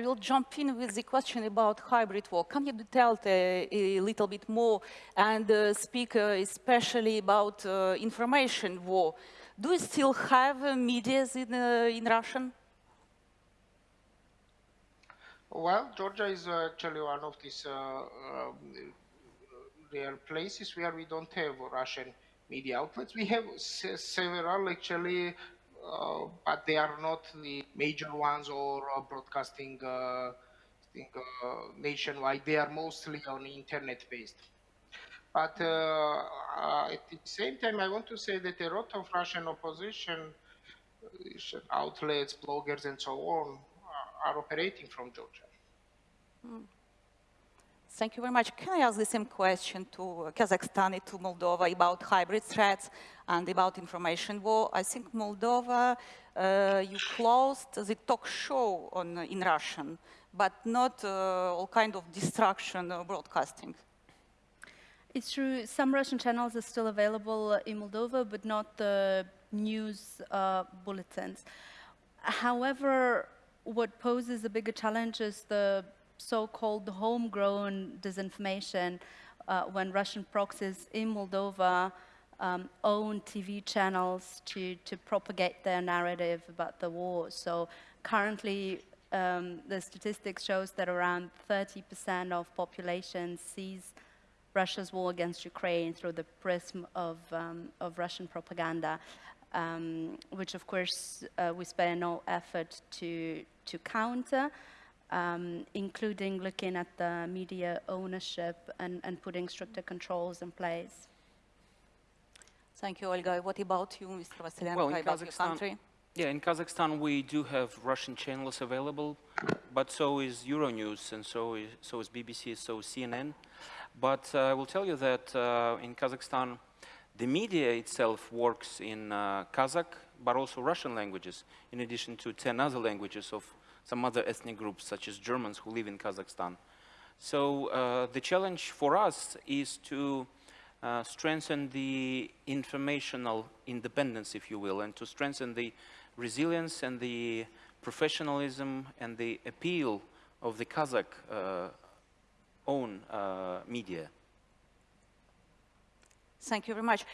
I will jump in with the question about hybrid war. Can you detail a, a little bit more and uh, speak uh, especially about uh, information war? Do you still have uh, media in, uh, in Russian? Well, Georgia is actually one of these uh, um, rare places where we don't have Russian media outlets. We have several actually uh, but they are not the major ones or uh, broadcasting uh, think, nationwide. They are mostly on internet based. But at the same time, I want to say that a lot of Russian opposition outlets, bloggers, and so on are operating from Georgia. Mm. Thank you very much. Can I ask the same question to Kazakhstan and to Moldova about hybrid threats and about information war? I think Moldova, uh, you closed the talk show on, in Russian, but not uh, all kind of destruction of broadcasting. It's true, some Russian channels are still available in Moldova, but not the news uh, bulletins. However, what poses a bigger challenge is the so-called homegrown disinformation uh, when Russian proxies in Moldova um, own TV channels to, to propagate their narrative about the war. So currently, um, the statistics shows that around 30% of population sees Russia's war against Ukraine through the prism of, um, of Russian propaganda, um, which of course uh, we spare no effort to, to counter um, including looking at the media ownership and, and putting stricter controls in place. Thank you, Olga. What about you, Mr. Vassilenko, well, in about Kazakhstan, your country? Yeah, in Kazakhstan we do have Russian channels available, but so is Euronews and so is, so is BBC, so is CNN. But uh, I will tell you that uh, in Kazakhstan, the media itself works in uh, Kazakh, but also Russian languages, in addition to 10 other languages of some other ethnic groups, such as Germans who live in Kazakhstan. So uh, the challenge for us is to uh, strengthen the informational independence, if you will, and to strengthen the resilience and the professionalism and the appeal of the Kazakh uh, own uh, media. Thank you very much.